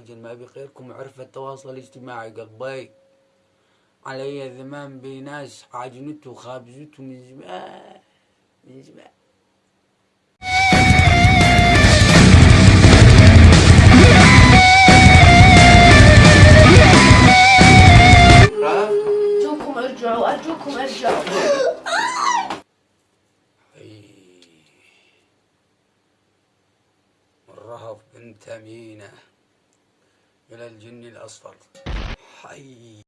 عجل ما بغيركم عرف التواصل الاجتماعي قلبي علي الذمام بناس عاجنته وخابزته من زمان من زمان. أرجوكم أرجعوا أرجوكم أرجعوا. الرهف بنت أمينة. إلى الجن الأصفر. حي.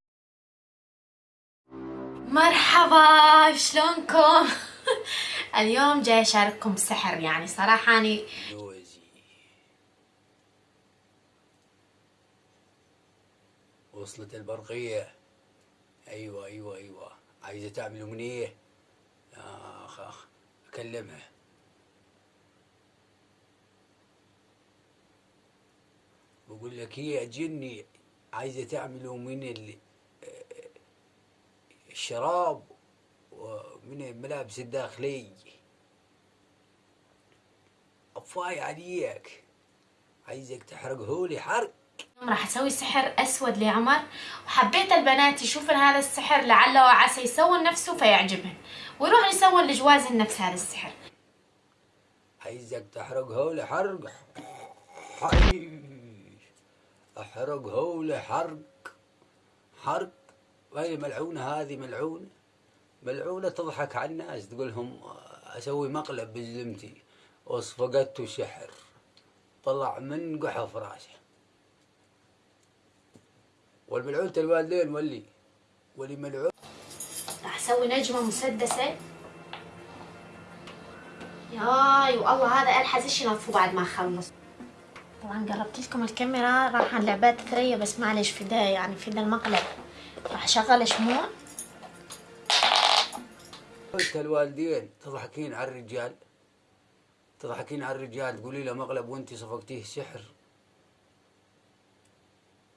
مرحبا شلونكم؟ اليوم جاي أشارككم سحر يعني صراحة جوزي وصلت البرقية. أيوة أيوة أيوة. عايزة تعمل أمنية آخ آخ. أكلمها. بقول لك هي جني عايزة تعمل من ال- الشراب ومن الملابس الداخلية. أفاي عليك. عايزك تحرقه لي حرق. راح أسوي سحر أسود لعمر. وحبيت البنات يشوفن هذا السحر لعله وعسى يسوون نفسه فيعجبهن. ويروح يسوون لجوازن نفس هذا السحر. عايزك تحرقه لي حرق حي. احرقه لي حرق. حرق. وهي ملعونة هذه ملعونة. ملعونة تضحك على الناس تقول لهم أسوي مقلب بزلمتي وصفقته سحر طلع من قحف راسه. والملعونة الوالدين ولي ولي ملعون. راح أسوي نجمة مسدسة. ياي والله هذا ألحز. إيش ينظفه بعد ما أخلص؟ طبعا قربت لكم الكاميرا راح لعبات ثريا بس معلش في ده يعني في ده المقلب. راح أشغل شموع. أنت الوالدين تضحكين على الرجال؟ تضحكين على الرجال؟ تقولي له مقلب وأنت صفقتيه سحر.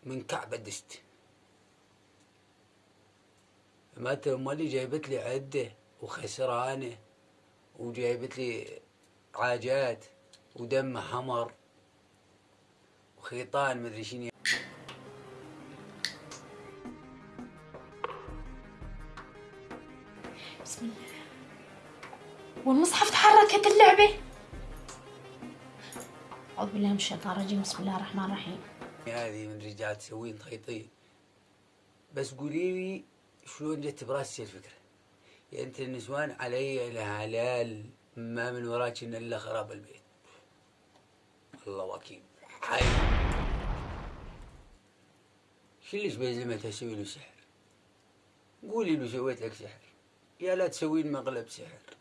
من كعب دست. ما اللي جايبت لي عدة وخسرانة وجايبت لي عاجات ودم حمر. وخيطان مدري شنو. بسم الله. والمصحف تحركت اللعبة أعوذ بالله من الشيطان الرجيم. بسم الله الرحمن الرحيم. هذه من رجال تسوين خيطين بس قولي لي شلون جت براسك الفكرة. يا أنت النسوان علي الهلال ما من وراك إلا خراب البيت. الله وكيل حي شو اللي بيزمتها أسوي له سحر قولي له سويت لك سحر يا لا تسوين مقلب سحر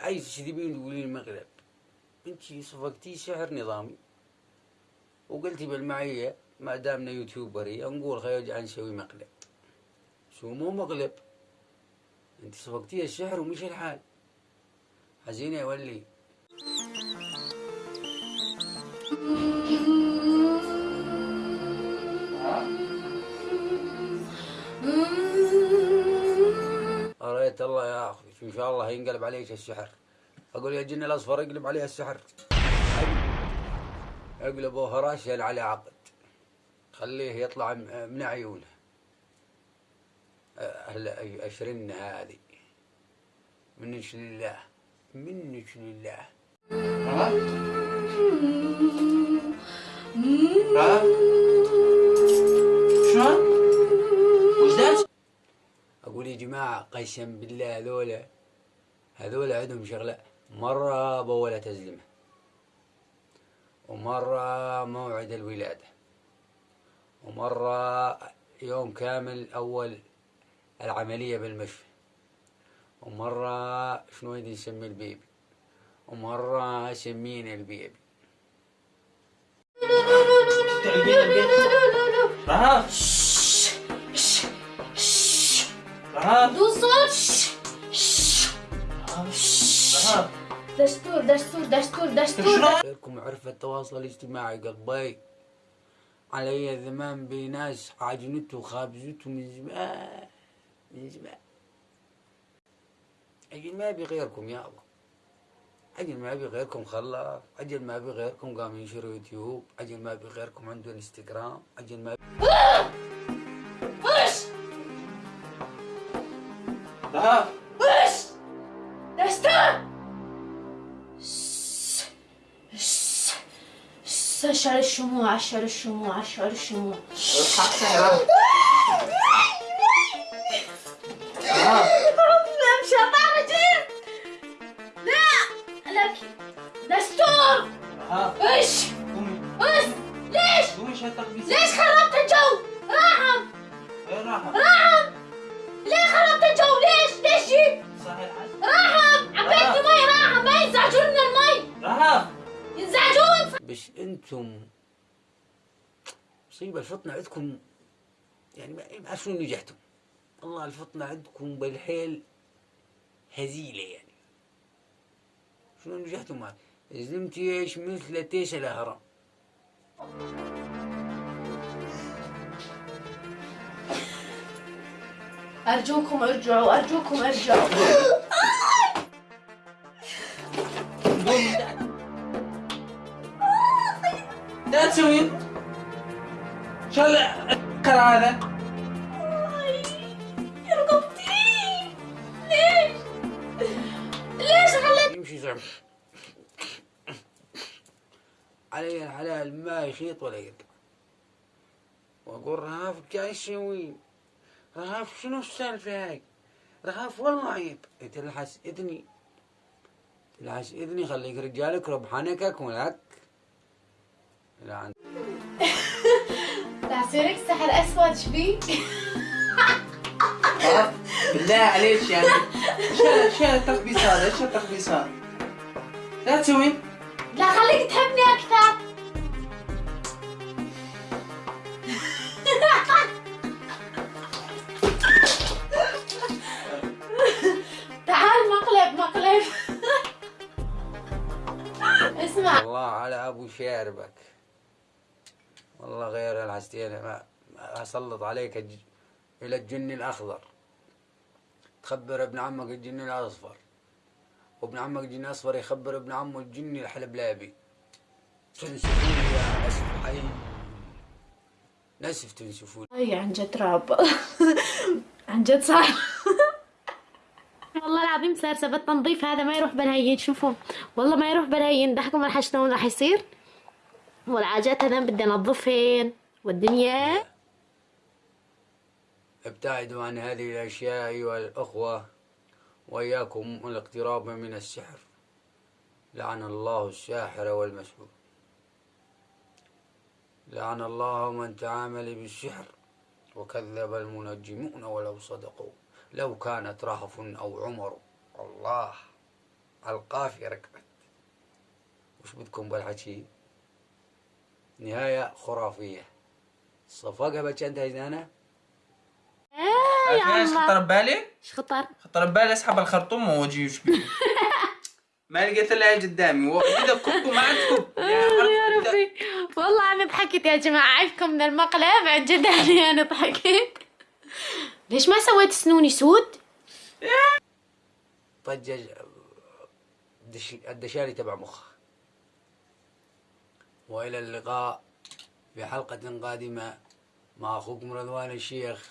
عايز تكذبين تقولين لي مقلب انت صفقتي سحر نظامي وقلتي بالمعية ما دامنا يوتيوبري نقول خير نسوي مقلب. شو مو مقلب؟ انت صفقتي السحر ومش الحال. حزينة يا ولي. أريت الله يا أخي إن شاء الله ينقلب عليك السحر أقول يا الجن الأصفر يقلب عليها السحر اقلبوا هراشا على عقد خليه يطلع من عيونه. أهل أشرن هذه. منك لله منك لله شلون؟ وش؟ أقول يا جماعة قسم بالله هذولا هذولا عندهم شغلة. مرة بولا تزلمة. ومرة موعد الولادة. ومرة يوم كامل أول العملية بالمشفى ومرة شنو يدي نسمي البيبي؟ ومرة سمين البيبي. رهف رهف دون صوت دستور دستور دستور دستور. شلون؟ غيركم عرف التواصل الاجتماعي قلبي. علي زمان بناس عجنته وخابزته من زمان من زمان. أجل ما أبي غيركم يا الله. أجل ما أبي غيركم خلاص. أجل ما أبي غيركم قام ينشر يوتيوب. أجل ما أبي غيركم عنده إنستغرام. أجل ما أبي وش chora, chumua, chora, chumua, chora, chumua. Eu faço ela. ينزعجون بس أنتم. مصيبة الفطنة عندكم يعني ما ما شنو نجحتم والله الفطنة عندكم بالحيل هزيلة يعني. شنو نجحتم ما زلمتي إيش مثل تيس الأهرام. أرجوكم ارجعوا أرجوكم ارجعوا. لا تسوي. شو الكر هذا؟ رقبتي ليش؟ ليش خليت يمشي زعم علي الحلال ما يخيط ولا يقطع. وأقول رهاف جاي تسوي رهاف شنو السالفة هاي؟ رهاف والله عيب تلحس إذني. تلحس إذني خليك رجالك ربحانك ولك لا عن- تعصيرك سحر اسود شبي رهف بالله عليك يعني. شو شو التخبيص هذا؟ إيش التخبيص هذا؟ لا تسوي. لا خليك تحبني أكثر. تعال مقلب مقلب. اسمع. الله على أبو شاربك. غير الحستين ما ما أسلط عليك الج... إلى الجن الأخضر. تخبر ابن عمك الجن الأصفر. وابن عمك الجن الأصفر يخبر ابن عمه الجن الحلبلابي. تنسفون يا اسف حي نسف تنسفون. أي عن جد رعب. عن جد صار والله العظيم صار سبب التنظيف هذا ما يروح بالهين شوفوا. والله ما يروح بالهين ضحكوا راح شلون راح يصير. والعاجات هذا بدي أنظفهن. والدنيا؟ ابتعدوا عن هذه الأشياء أيها الأخوة وإياكم الاقتراب من السحر. لعن الله الساحر والمسحور. لعن الله من تعامل بالسحر وكذب المنجمون ولو صدقوا. لو كانت رهف أو عمر الله القافية ركبت وش بدكم بالحكي؟ نهاية خرافية. صفقة بتشنتها جنانة عارفين إيش خطر ببالي؟ إيش خطر؟ خطر ببالي أسحب الخرطوم وأجي وش بيه ما لقيت إلا هي قدامي. وإذا كب وما عاد كب يا ربي والله أنا ضحكت يا جماعة. عيبكم من المقلب. عن جد يعني أنا ضحكت. ليش ما سويت سنوني سود؟ طجج الدش- الدشاري تبع مخ وإلى اللقاء. في حلقة قادمة مع أخوكم رضوان الشيخ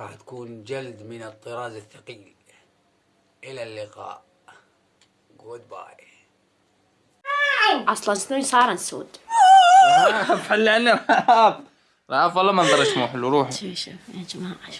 راح تكون جلد من الطراز الثقيل. إلى اللقاء. جود باي أصلا سنوني صار سود رهف حل عنا رهف رهف والله منظرش مو حلو روحي شوف شوف يا جماعة شوف.